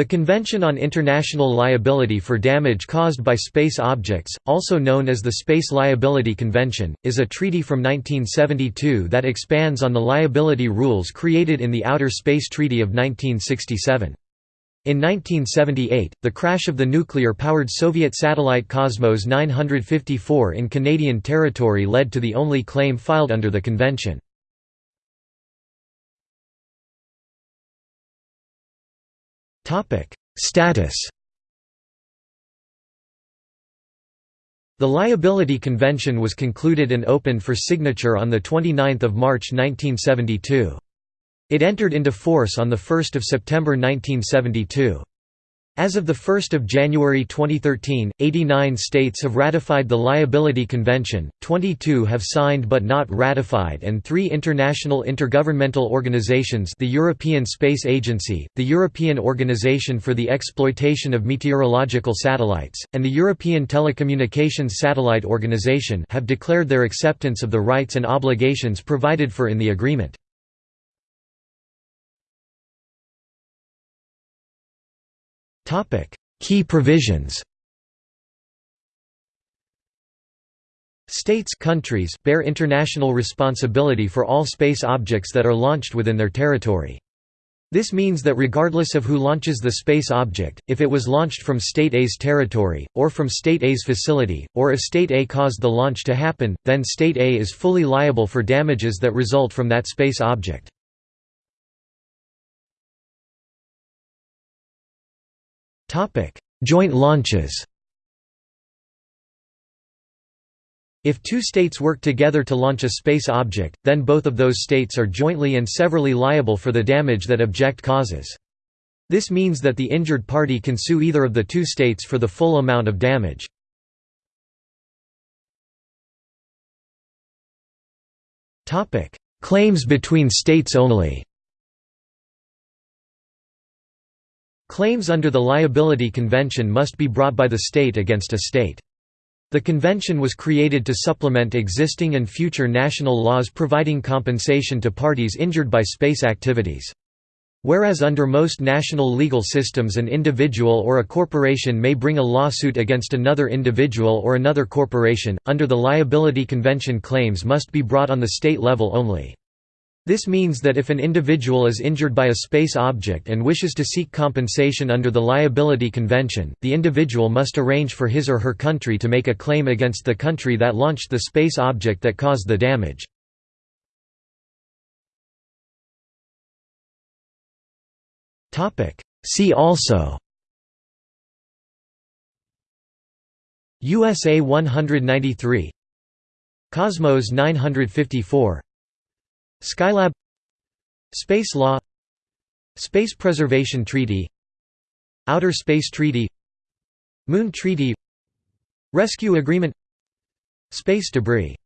The Convention on International Liability for Damage Caused by Space Objects, also known as the Space Liability Convention, is a treaty from 1972 that expands on the liability rules created in the Outer Space Treaty of 1967. In 1978, the crash of the nuclear-powered Soviet satellite Cosmos 954 in Canadian territory led to the only claim filed under the convention. Status The Liability Convention was concluded and opened for signature on 29 March 1972. It entered into force on 1 September 1972. As of 1 January 2013, 89 states have ratified the Liability Convention, 22 have signed but not ratified and three international intergovernmental organizations the European Space Agency, the European Organization for the Exploitation of Meteorological Satellites, and the European Telecommunications Satellite Organization have declared their acceptance of the rights and obligations provided for in the agreement. Key provisions States countries bear international responsibility for all space objects that are launched within their territory. This means that regardless of who launches the space object, if it was launched from State A's territory, or from State A's facility, or if State A caused the launch to happen, then State A is fully liable for damages that result from that space object. Topic: Joint launches. If two states work together to launch a space object, then both of those states are jointly and severally liable for the damage that object causes. This means that the injured party can sue either of the two states for the full amount of damage. Claims between states only Claims under the Liability Convention must be brought by the state against a state. The convention was created to supplement existing and future national laws providing compensation to parties injured by space activities. Whereas under most national legal systems an individual or a corporation may bring a lawsuit against another individual or another corporation, under the Liability Convention claims must be brought on the state level only. This means that if an individual is injured by a space object and wishes to seek compensation under the Liability Convention, the individual must arrange for his or her country to make a claim against the country that launched the space object that caused the damage. See also USA 193 Cosmos 954 Skylab Space Law Space Preservation Treaty Outer Space Treaty Moon Treaty Rescue Agreement Space debris